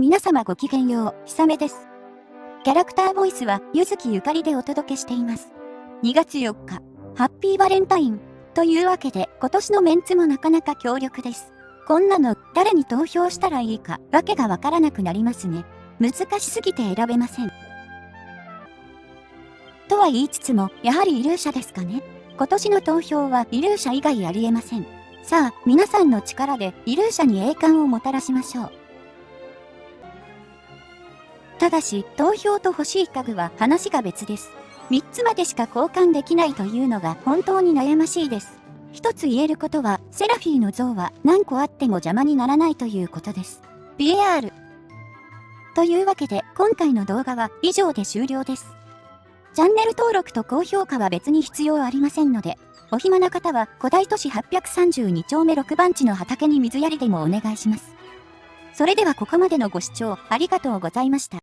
皆様ごきげんよう、ひさめです。キャラクターボイスは、ゆずきゆかりでお届けしています。2月4日、ハッピーバレンタイン。というわけで、今年のメンツもなかなか強力です。こんなの、誰に投票したらいいか、わけがわからなくなりますね。難しすぎて選べません。とは言いつつも、やはりイルーシャですかね。今年の投票はイルーシャ以外ありえません。さあ、皆さんの力でイルーシャに栄冠をもたらしましょう。ただし、投票と欲しい家具は話が別です。3つまでしか交換できないというのが本当に悩ましいです。一つ言えることは、セラフィーの像は何個あっても邪魔にならないということです。BAR。というわけで、今回の動画は以上で終了です。チャンネル登録と高評価は別に必要ありませんので、お暇な方は古代都市832丁目6番地の畑に水やりでもお願いします。それではここまでのご視聴ありがとうございました。